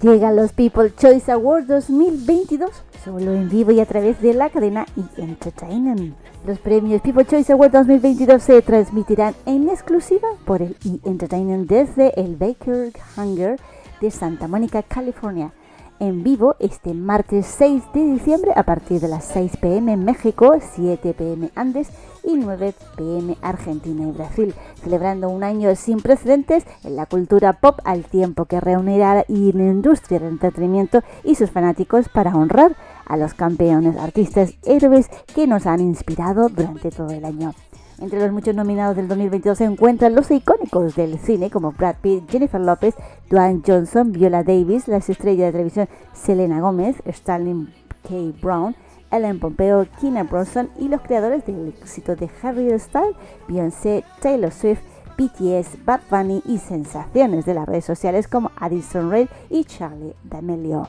Llegan los People Choice Awards 2022, solo en vivo y a través de la cadena E! Entertainment. Los premios People Choice Awards 2022 se transmitirán en exclusiva por el E! Entertainment desde el Baker Hunger de Santa Mónica, California en vivo este martes 6 de diciembre a partir de las 6 pm en México, 7 pm Andes y 9 pm Argentina y Brasil, celebrando un año sin precedentes en la cultura pop al tiempo que reunirá a la industria del entretenimiento y sus fanáticos para honrar a los campeones, artistas, héroes que nos han inspirado durante todo el año. Entre los muchos nominados del 2022 se encuentran los icónicos del cine como Brad Pitt, Jennifer Lopez, Dwayne Johnson, Viola Davis, las estrellas de televisión Selena Gomez, Stanley K. Brown, Ellen Pompeo, Kina Bronson y los creadores del éxito de Harry Styles, Beyoncé, Taylor Swift, BTS, Bad Bunny y sensaciones de las redes sociales como Addison Rae y Charlie D'Amelio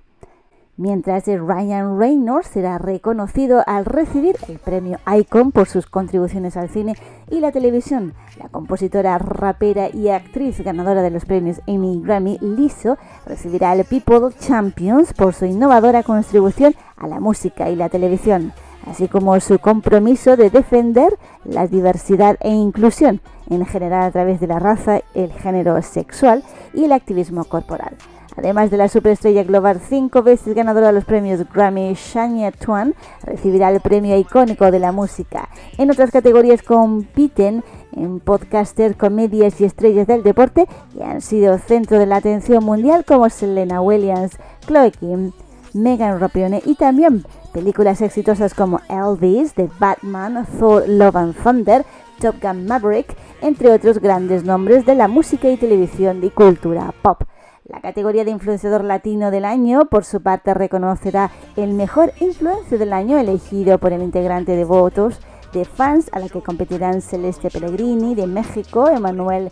mientras Ryan Reynolds será reconocido al recibir el premio Icon por sus contribuciones al cine y la televisión. La compositora, rapera y actriz ganadora de los premios Emmy Grammy, Lizzo, recibirá el People Champions por su innovadora contribución a la música y la televisión, así como su compromiso de defender la diversidad e inclusión, en general a través de la raza, el género sexual y el activismo corporal. Además de la superestrella global cinco veces ganadora de los premios Grammy, Shania Twain recibirá el premio icónico de la música. En otras categorías compiten en podcaster, comedias y estrellas del deporte que han sido centro de la atención mundial como Selena Williams, Chloe Kim, Megan Rapione y también películas exitosas como Elvis, The Batman, Thor, Love and Thunder, Top Gun Maverick, entre otros grandes nombres de la música y televisión y cultura pop. La categoría de influenciador latino del año, por su parte, reconocerá el mejor influencer del año elegido por el integrante de votos de fans a la que competirán Celeste Pellegrini de México, Emanuel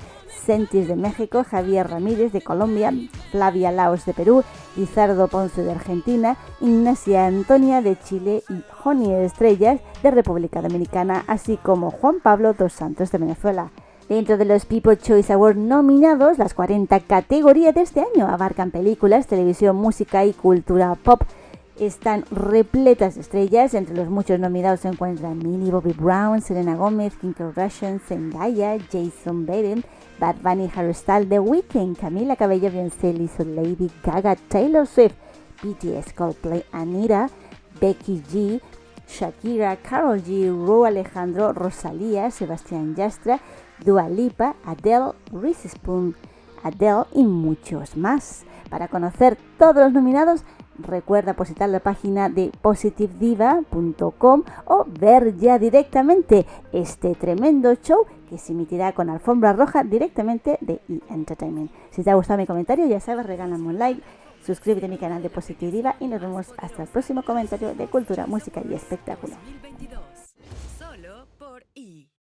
Sentis de México, Javier Ramírez de Colombia, Flavia Laos de Perú, Lizardo Ponce de Argentina, Ignacia Antonia de Chile y Joni Estrellas de República Dominicana, así como Juan Pablo dos Santos de Venezuela. Dentro de los People Choice Awards nominados, las 40 categorías de este año abarcan películas, televisión, música y cultura pop. Están repletas de estrellas, entre los muchos nominados se encuentran Millie Bobby Brown, Selena Gomez, Kim Kardashian, Zendaya, Jason Baden, Bad Bunny, Harry Styles, The Weeknd, Camila Cabello, Beyoncé, Lady Gaga, Taylor Swift, BTS, Coldplay, Anita, Becky G, Shakira, Carol G, Ru Alejandro, Rosalía, Sebastián Yastra Dua Lipa, Adele, Reese Spoon, Adele y muchos más. Para conocer todos los nominados, recuerda visitar la página de positivediva.com o ver ya directamente este tremendo show que se emitirá con alfombra roja directamente de E! Entertainment. Si te ha gustado mi comentario, ya sabes, regálame un like, suscríbete a mi canal de Positive Diva y nos vemos hasta el próximo comentario de cultura, música y espectáculo.